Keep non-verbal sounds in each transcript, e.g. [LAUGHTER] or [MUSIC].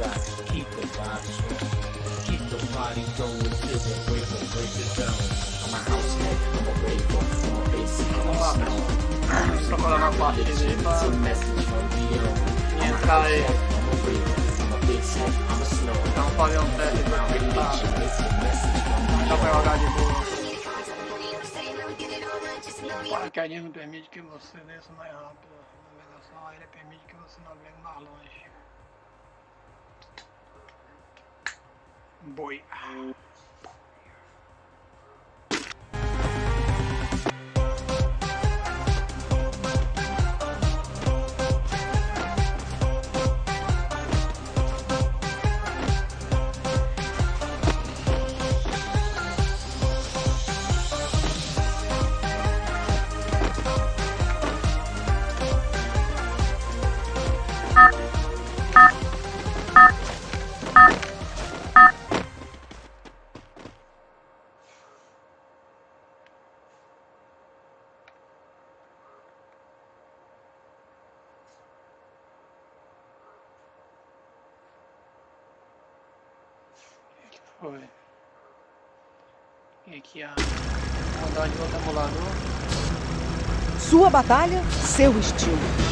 rave spot, keep the vibe strong. Keep the party going till the break break of dawn. I'm a house head, I'm a raver, I'm a basic, I'm a. Só colar na parte dele pra entrar aí. Então fazer um teste pra from Dá pra jogar de boa. O paraquedinho não permite que você desça mais rápido. A navegação aérea permite que você navegue mais longe. Boy. Sua batalha, seu estilo.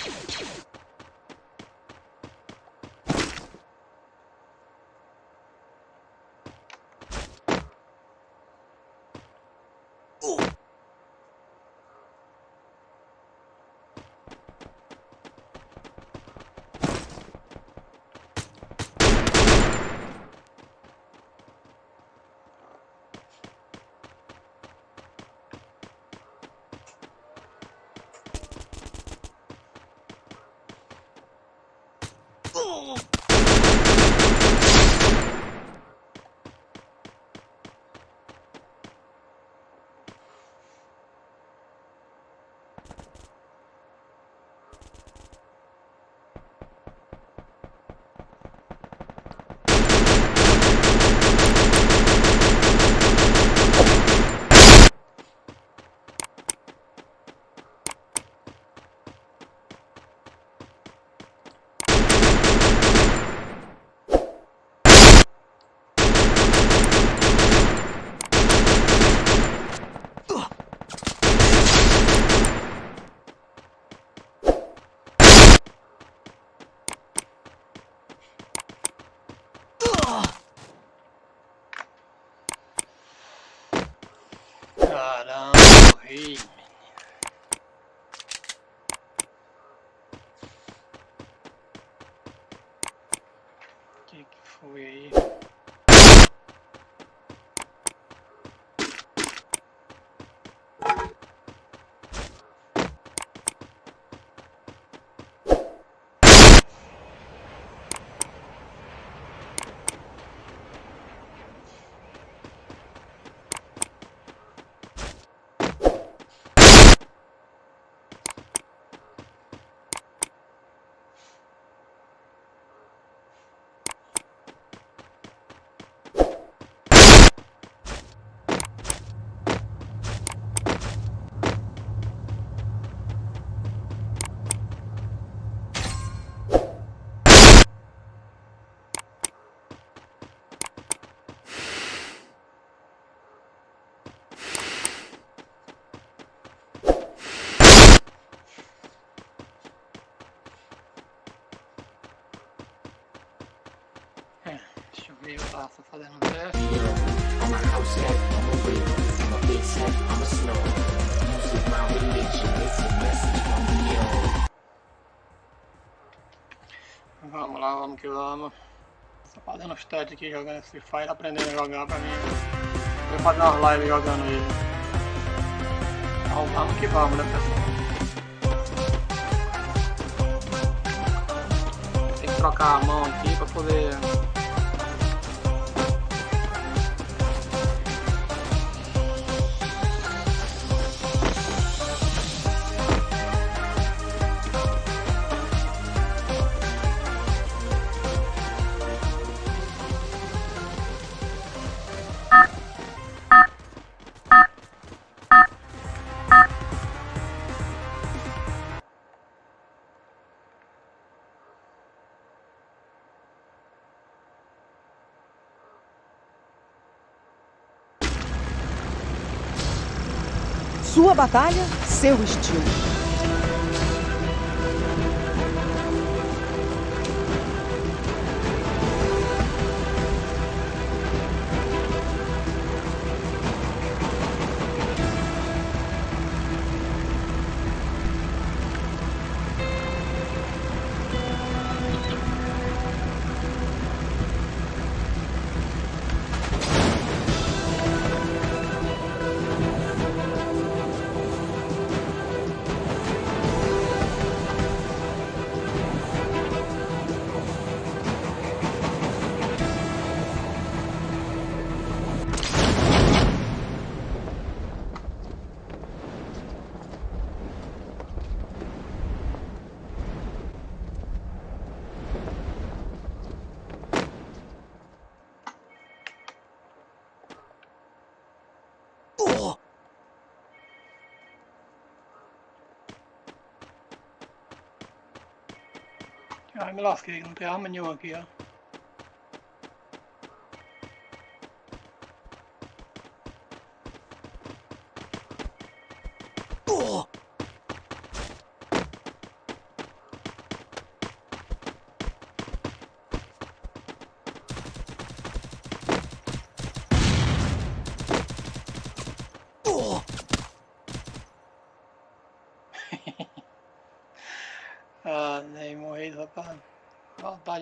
頼む! Oh! Religion, it's a message from beyond. Vamos lá, vamos que vamos. Só fazendo os testes aqui, jogando esse Fire, aprendendo a jogar pra mim. Vou fazer umas lives jogando ele. Então vamos que vamos, né pessoal? Tem que trocar a mão aqui pra poder batalha, seu estilo. Ai, me lasquei, não tem arma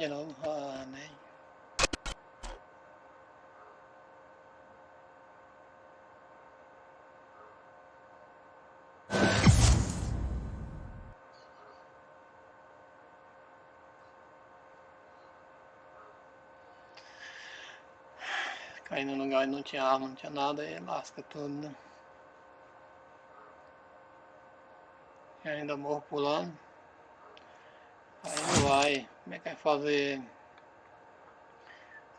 novo. Ah, nem. Caí no lugar e não tinha arma, não tinha nada, aí lasca tudo, né? E ainda morro pulando. Aí não vai. Como é que vai fazer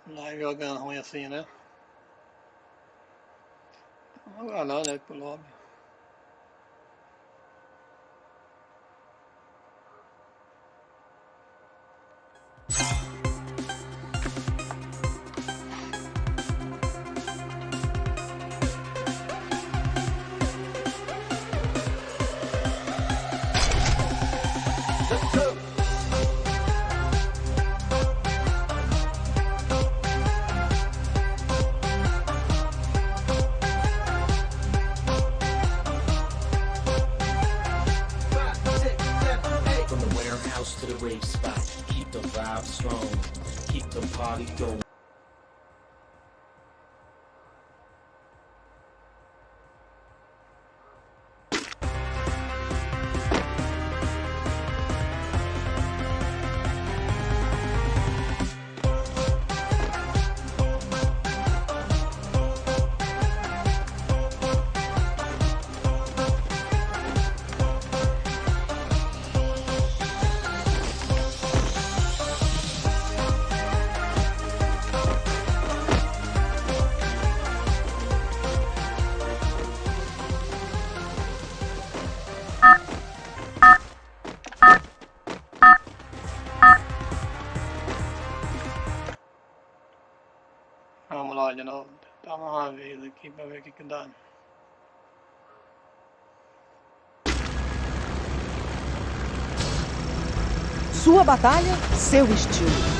live jogando ruim assim, né? Vamos não, né? Pro lobby. Keep the party going. Que dá. Sua batalha, seu estilo.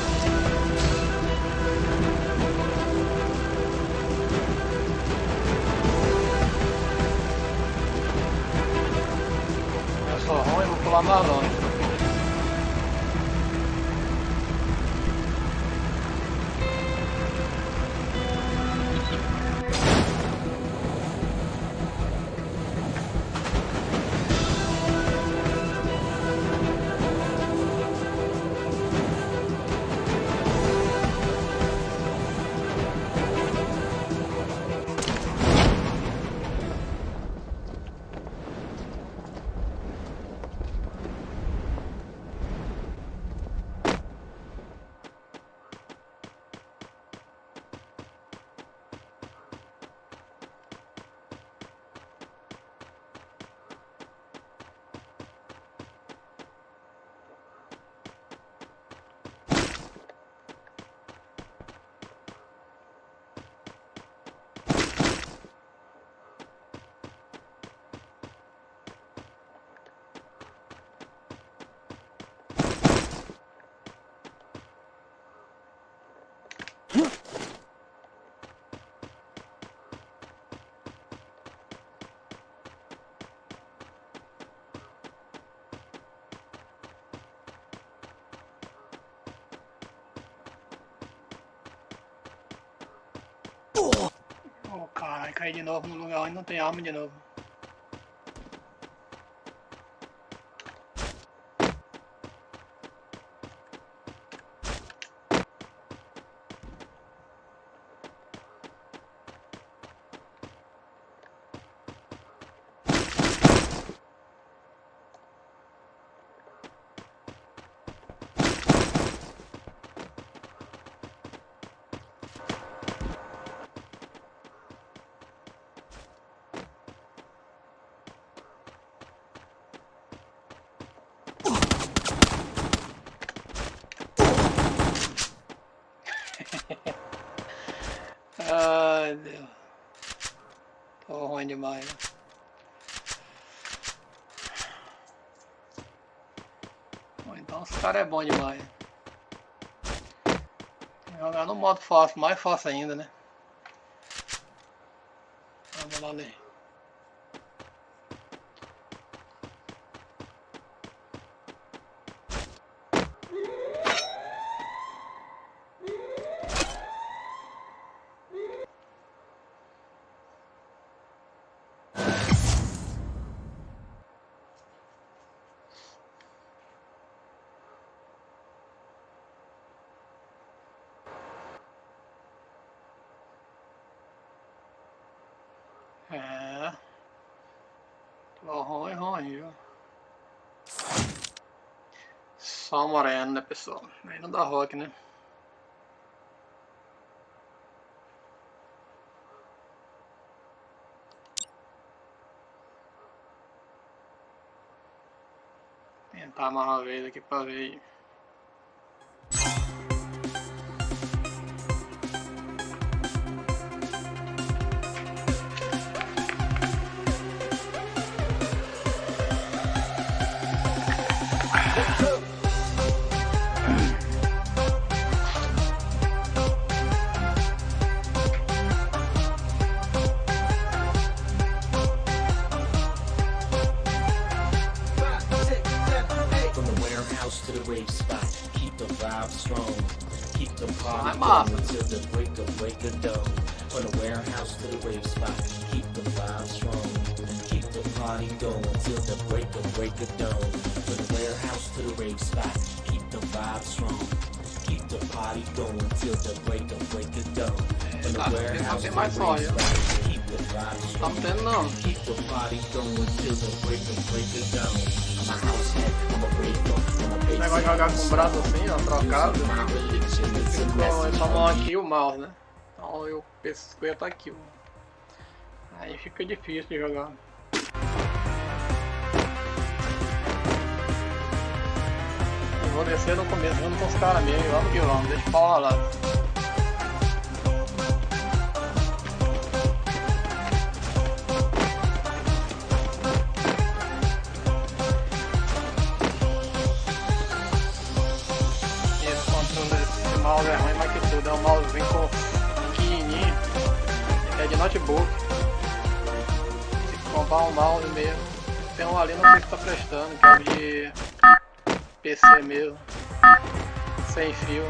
Oh, caralho, caí de novo no lugar onde não tem arma de novo. Demais. Bom, então os caras é bom demais. Jogar no modo fácil, mais fácil ainda, né? Vamos lá ler. É. Tô ruim, ruim, viu? Só moreno, né, pessoal? Aí não dá rock, né? Tentar mais uma vez aqui pra ver. Going till the break of break of dawn. From the warehouse to the rave spot, keep the vibe strong. Keep the party going till the break of break of dawn. From the warehouse to the rave spot, keep the vibe strong. Keep the party going till the break of break of dawn. From the warehouse to the rave spot, Tá tendo não. Keep the party going till the break of break of dawn. I'm a house head, I'm a breaker, I'm a Esse negócio de jogar com o braço assim, ó, trocado. Ficou essa mão aqui e o mouse, né? Então eu pescoço tá aqui, ó. Aí fica difícil de jogar. Eu vou descer no começo junto com os caras mesmo, vamos que vamos, deixa pau rolar. Notebook. Tem que comprar um mouse mesmo tem um ali, não sei se tá prestando, que é de PC mesmo. Sem fio.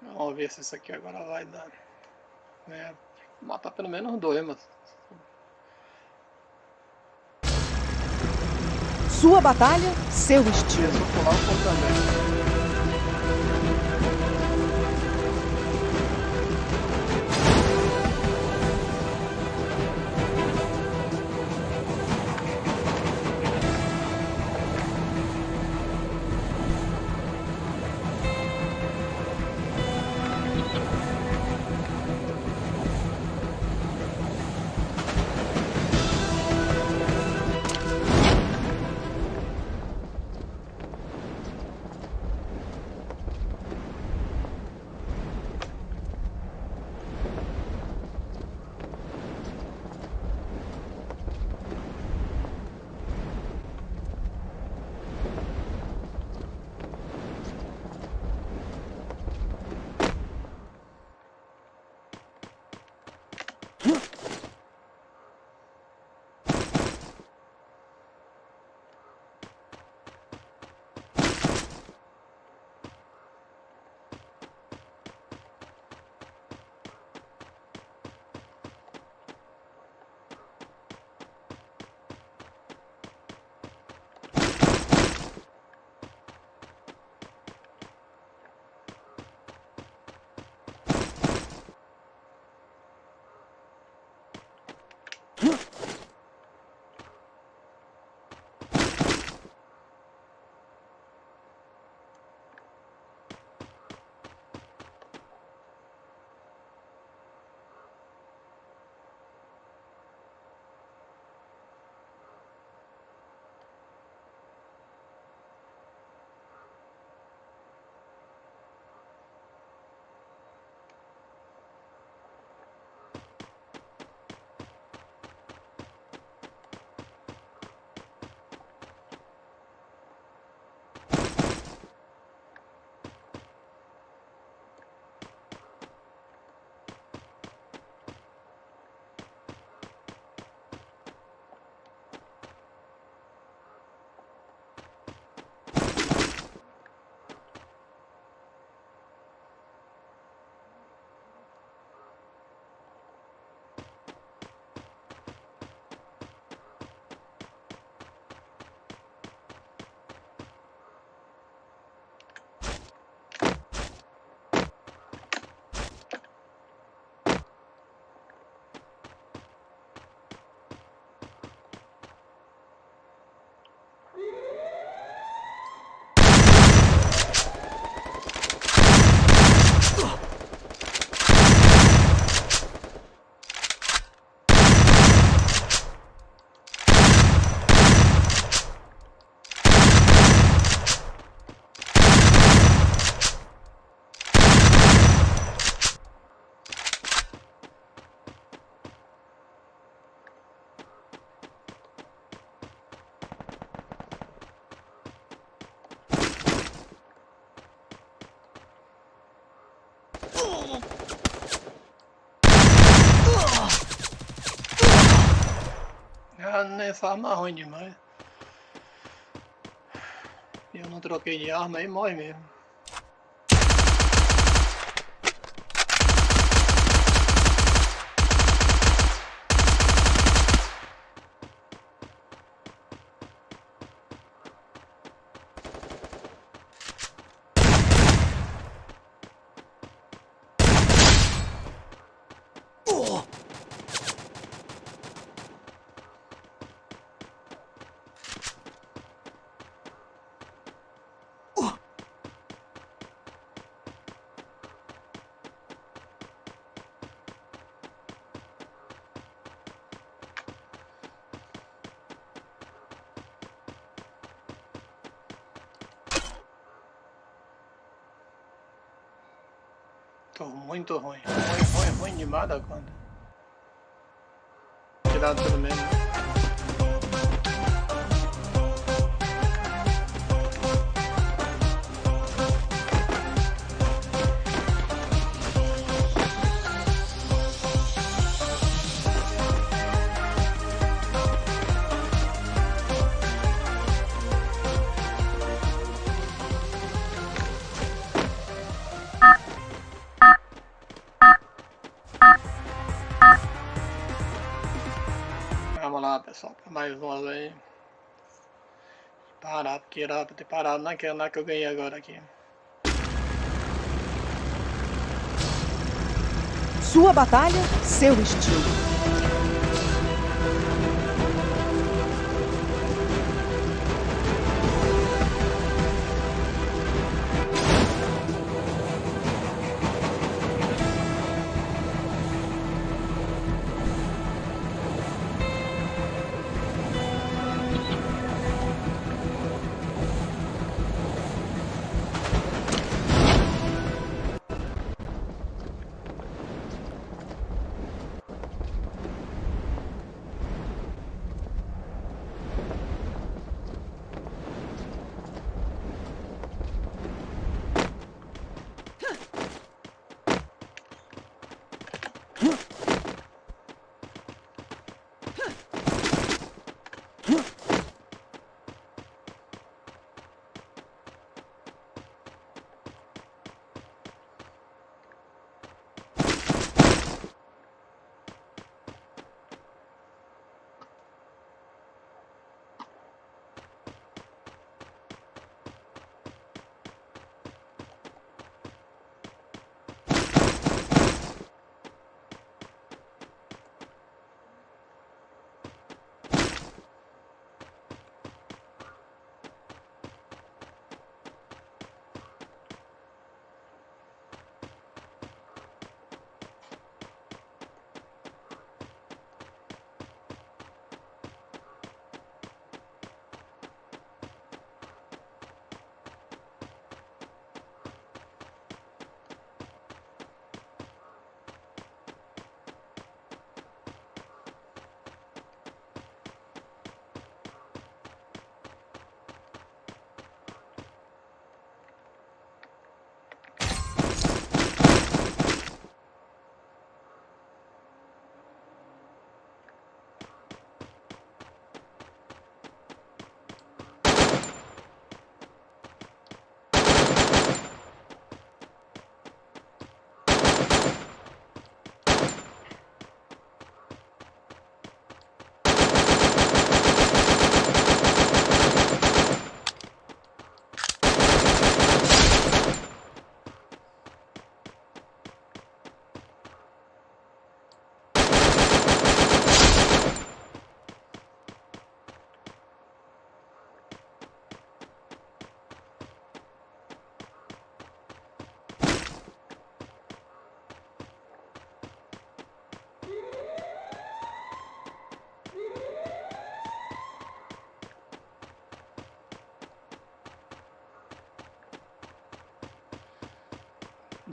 Vamos ver se isso aqui agora vai dar. É, matar pelo menos dois, mas. Sua batalha, seu estilo. Ah, nessa arma ruim demais. Eu não troquei de arma e morre mesmo. Tô muito ruim. Ruim, ruim, ruim demais da conta. Tirado pelo menos. Pessoal, para mais umas aí. Parar, porque era pra ter parado naquela na que eu ganhei agora aqui. Sua batalha, seu estilo.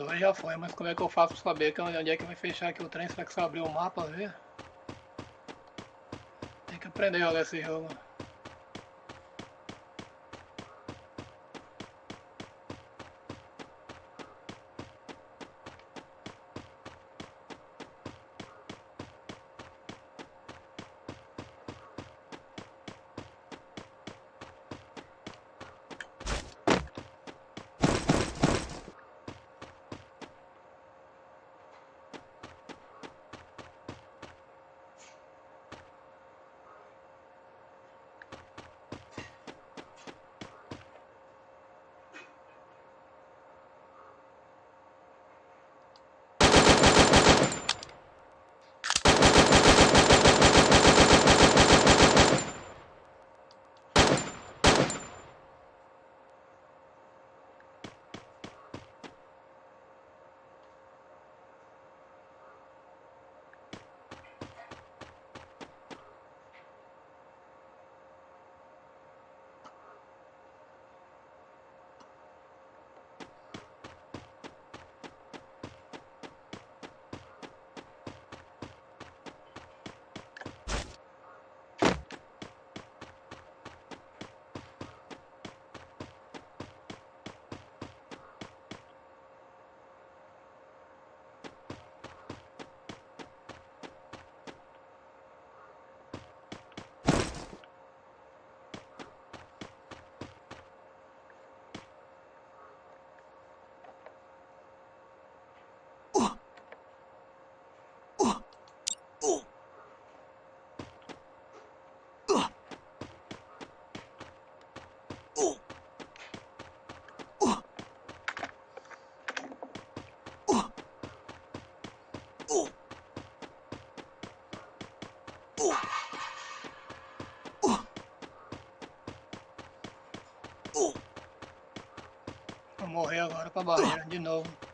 Dois já foi, mas como é que eu faço pra saber que onde é que vai fechar aqui o trem? Será que eu abrir o mapa ver? Tem que aprender a jogar esse jogo. Vou morrer agora com a barreira de novo.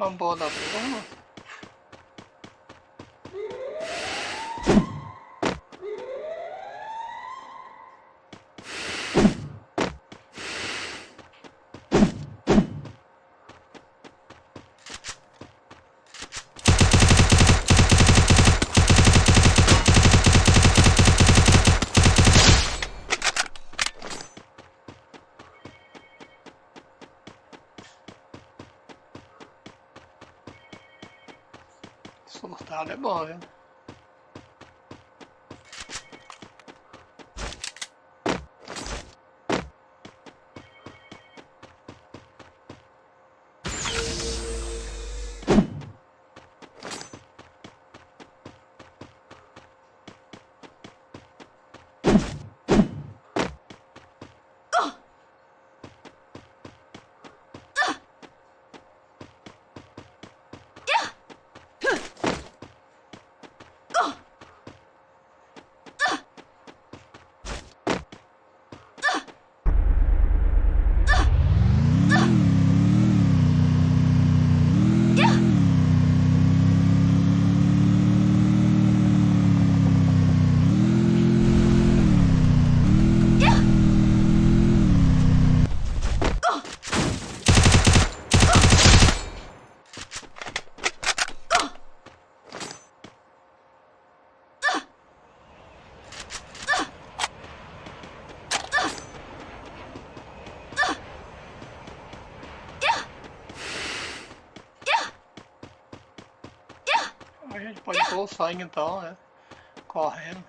Ah, uma boa da porra. Surtado é bom, viu? O sangue então, né? Correndo.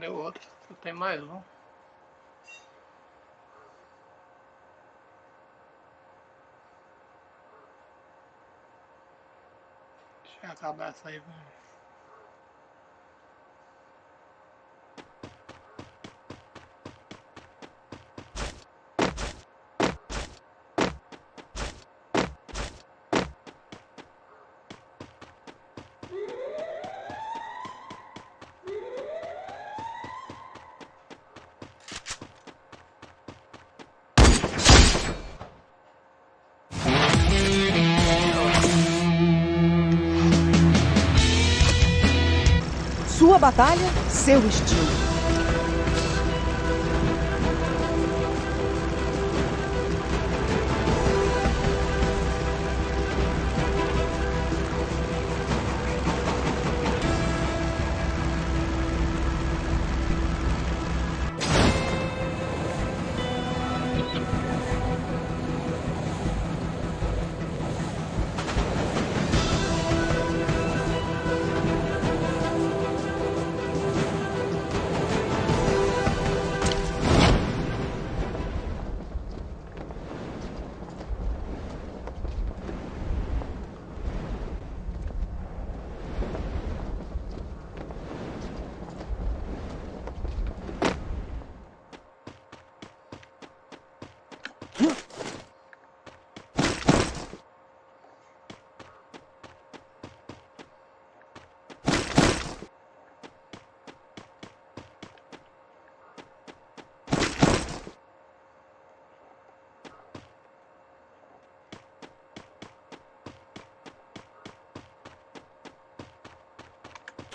Cadê o outro? Tem mais um. Deixa eu acabar essa aí, vamos. Batalha, seu estilo.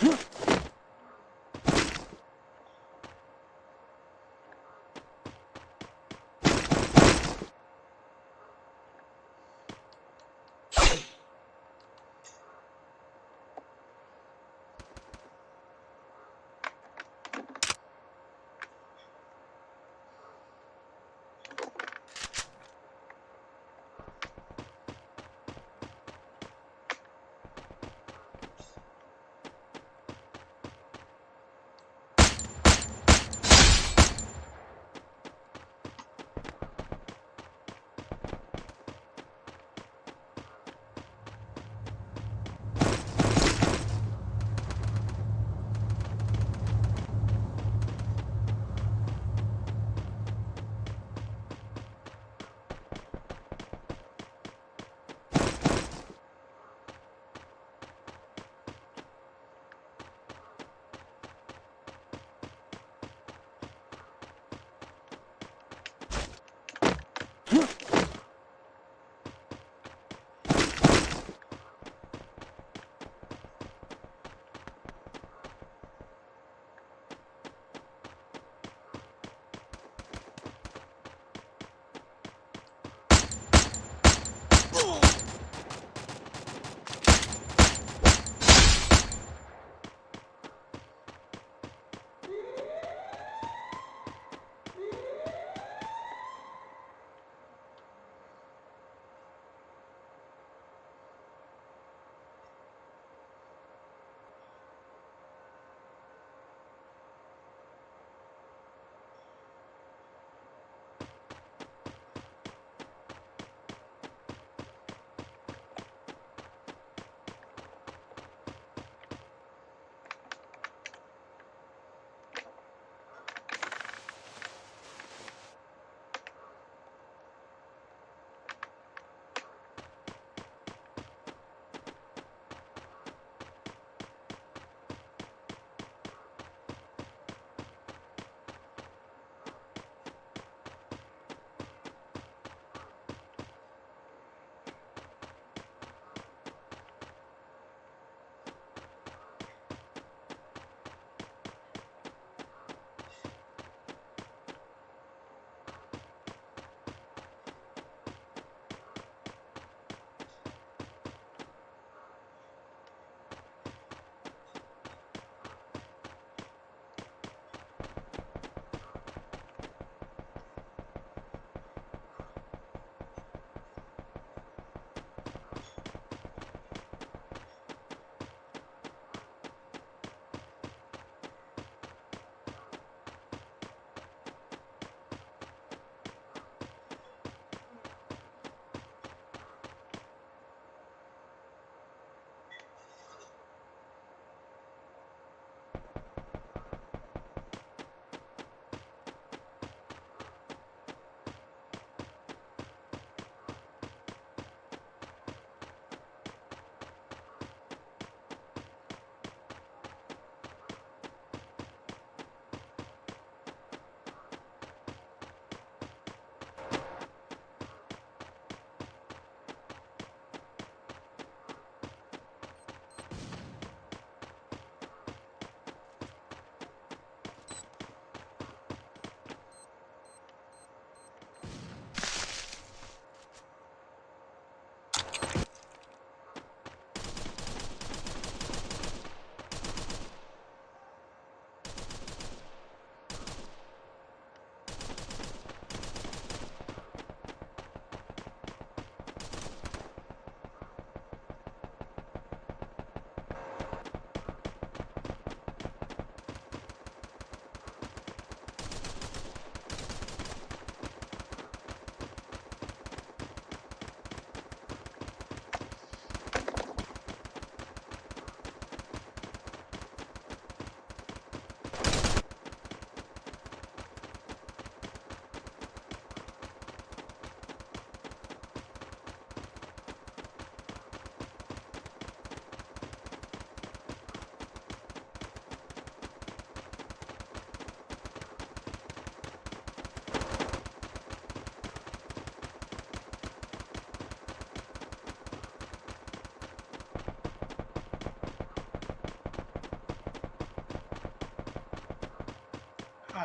Huh?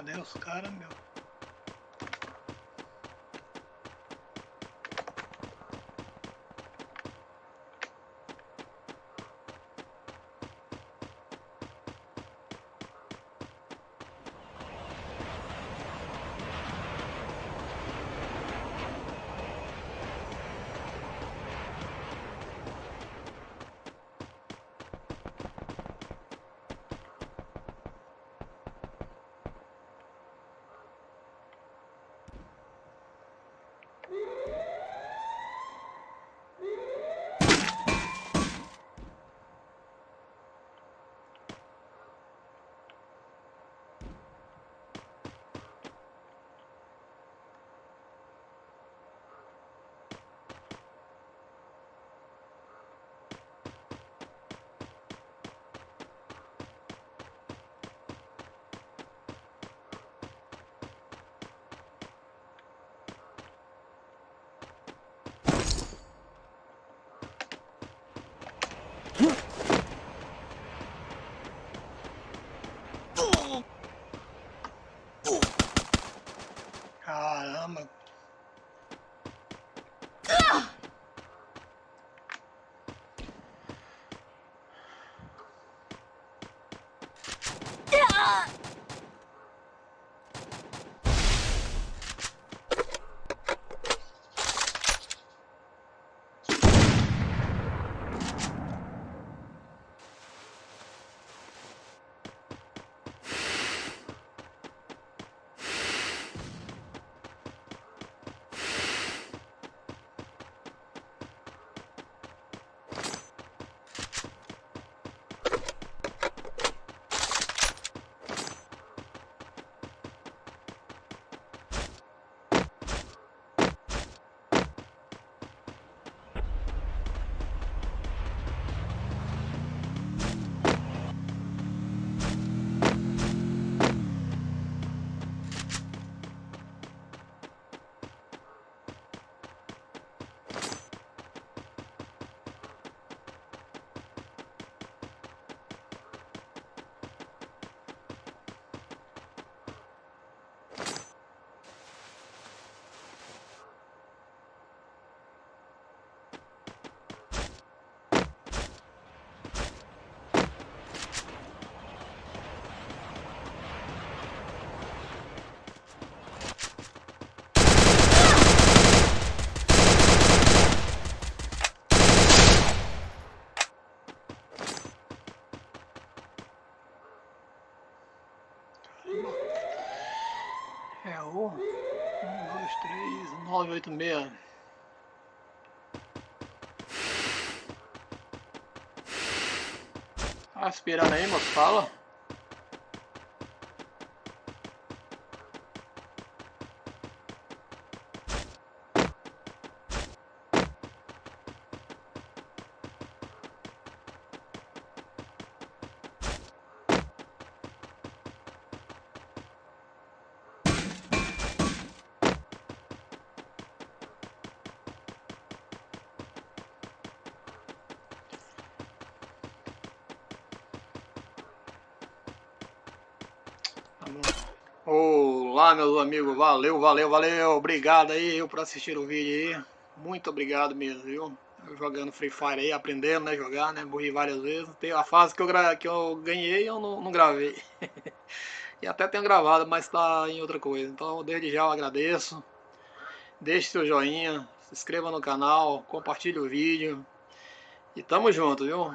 Cadê os caras, meu? 3, 9, 8, 6. Tá aí, moço? Fala. Meus amigos, valeu, valeu, valeu, obrigado aí por assistir o vídeo aí, muito obrigado mesmo, viu? Eu jogando Free Fire aí, aprendendo, né, jogar, né, morri várias vezes, tem a fase que eu, gra... que eu ganhei eu não, não gravei, [LAUGHS] e até tenho gravado, mas tá em outra coisa, então desde já eu agradeço, deixe seu joinha, se inscreva no canal, compartilhe o vídeo, e tamo junto, viu?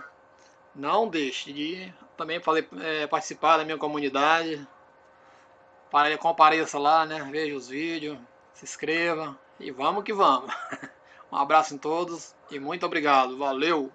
Não deixe de também falei, é, participar da minha comunidade, compareça lá, né? Veja os vídeos, se inscreva e vamos que vamos. [LAUGHS] Um abraço em todos e muito obrigado. Valeu!